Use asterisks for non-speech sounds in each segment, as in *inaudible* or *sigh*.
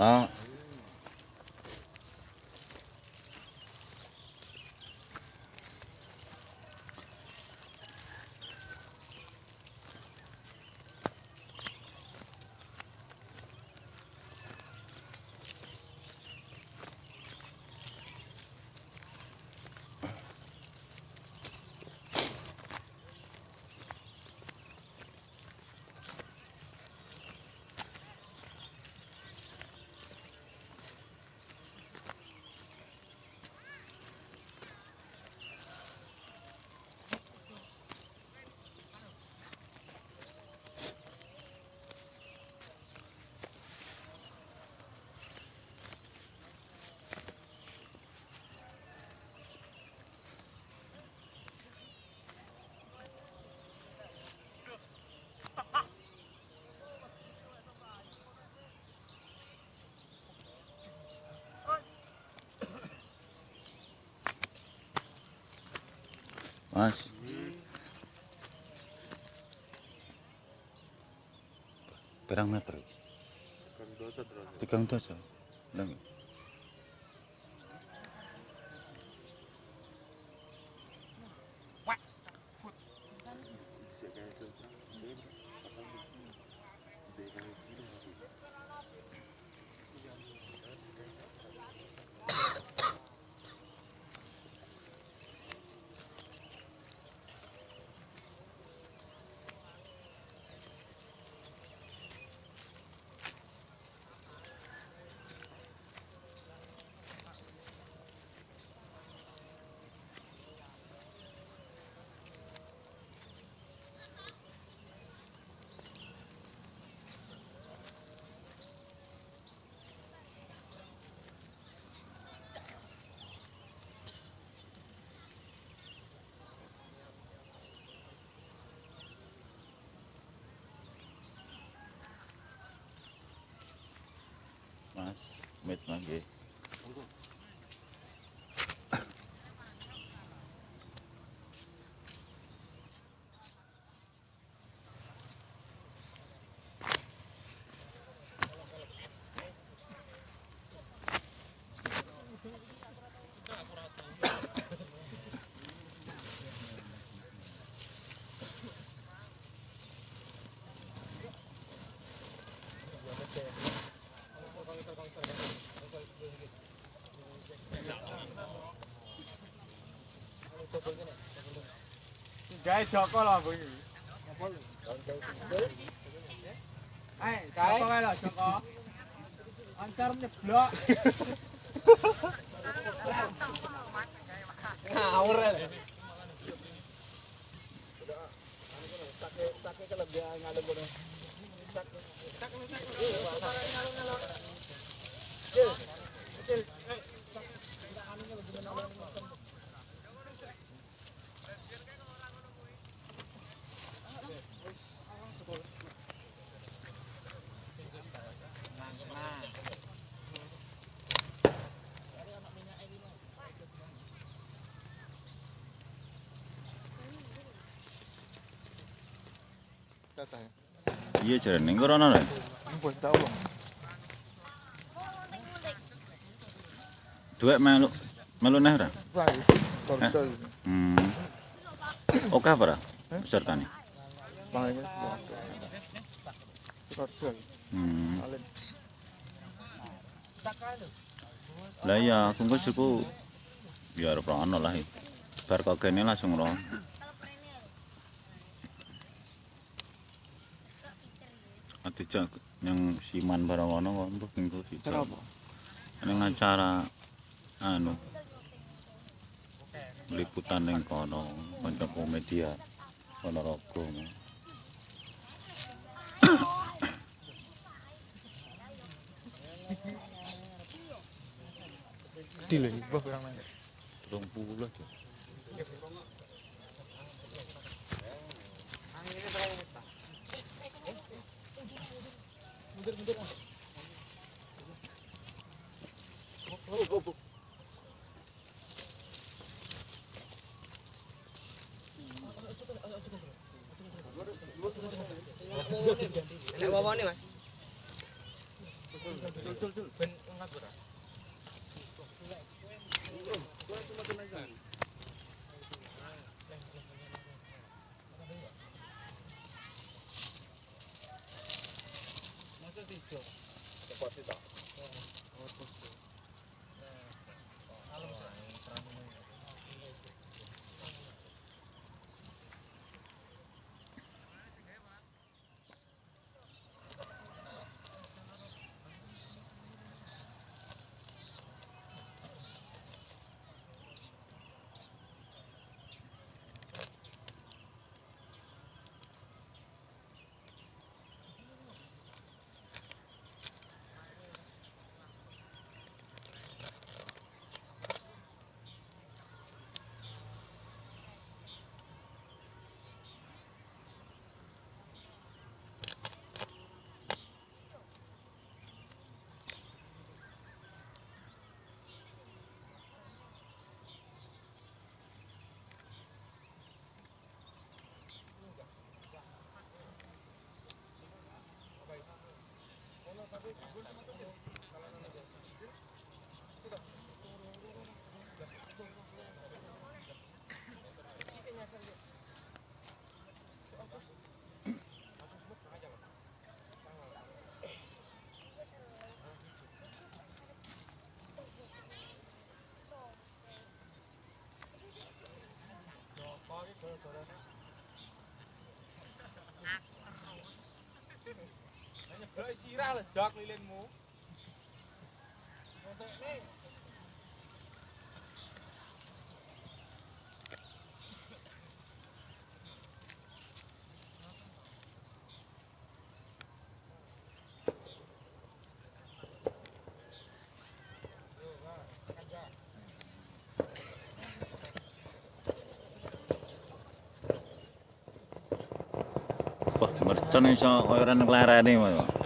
啊 Mas. Pirang meter? Kang dosa terus. Tigang dosa. Lang. Mas, mit lagi. Gawe Joko lho, Bu. Ae, Joko kae lho, Joko. Ancar nyeblok. Ngawur lho. Iya jarane ning kono rek. Mbok tau loh. Duwek melu melu neh ora? Hmm. Oke apa ora? Sikorjo. Hmm. Salin. Lah iya, aku engko suku biar rono lah. Bar kok kene langsung rono. Ati jak yang siman barang ono kok mbok minggu apa? Ning acara anu liputan ning kono kanca komedia Ponorogo. Dile, mbok pirang nang. 30 aja. Nek Thank you. Blok sirah lejak lilinmu. Wah, mercon iso oyren nglereni Mas.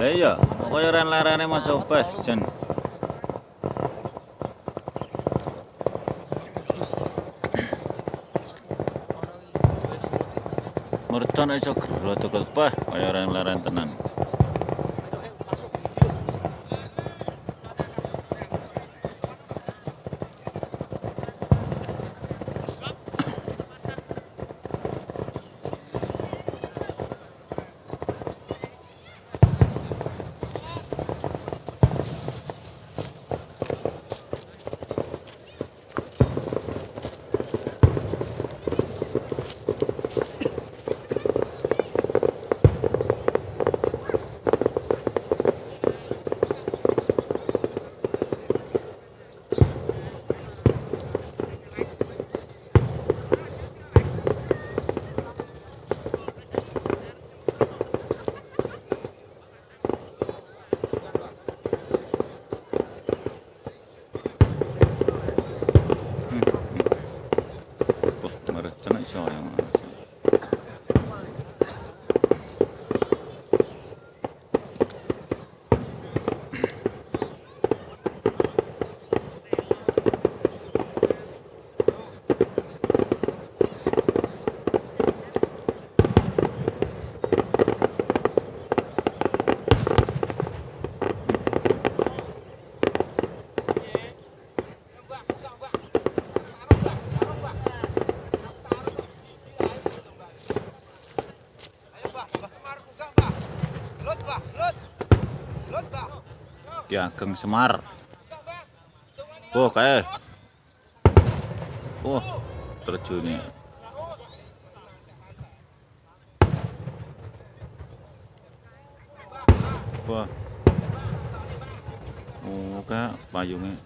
Lah iya, oyren lerene Mas Obah jen. Mercon iso gero tukel bah oyren leren tenan. Ki Ageng Semar. Oh, kae. Oh, terjun ya. Wah. Oh, kayak payungnya.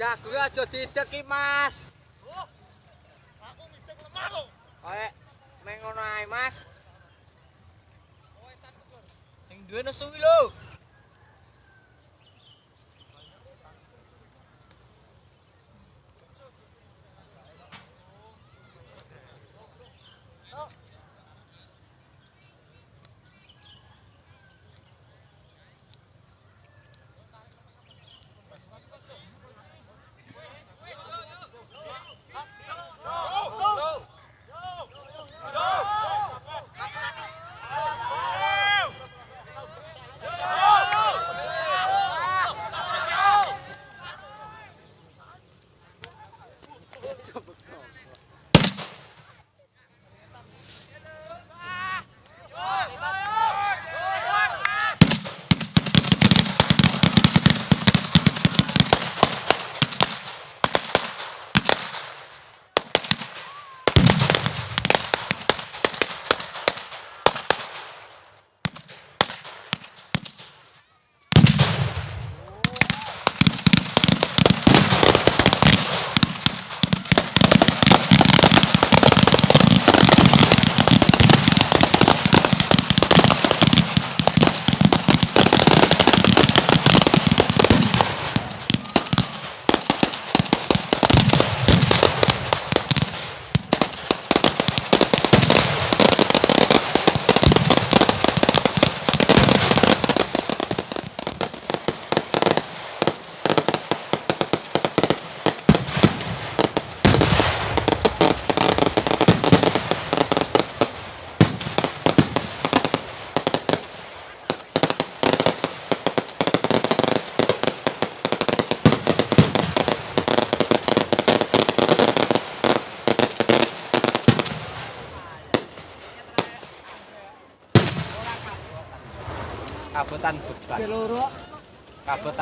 Jagung aja didek iki, Mas. Aku midek lemah lho. Kayak ning ngono ae, Mas. Sing duwe nesu iki lho.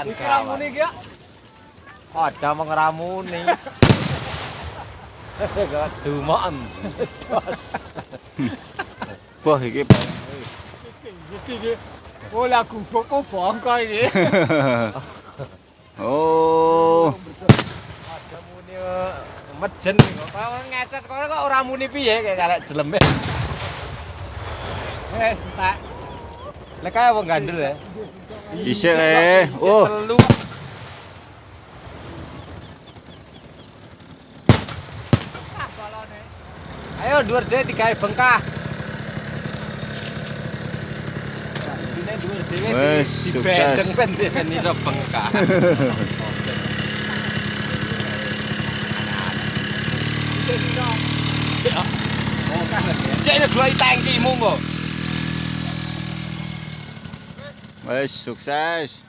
Iki gawat. iki ya. Aja mengramuni. Gak dumoken. Wah iki Pak. Iki iki. Oh lagu kok bangka iki. *laughs* Oh, Aja muni eh, mejen kok. Ngecet kono kok ora muni piye kayak karek jeleme. Wes entek. Lek kaya wong gandel ya. isik eh. Oh, Telu. Ayo dhuwur dhewe digawe bengkah. Wes, sukses. ben ben iso bengkah. *laughs* Cek dua tangkimu kok. Wes sukses.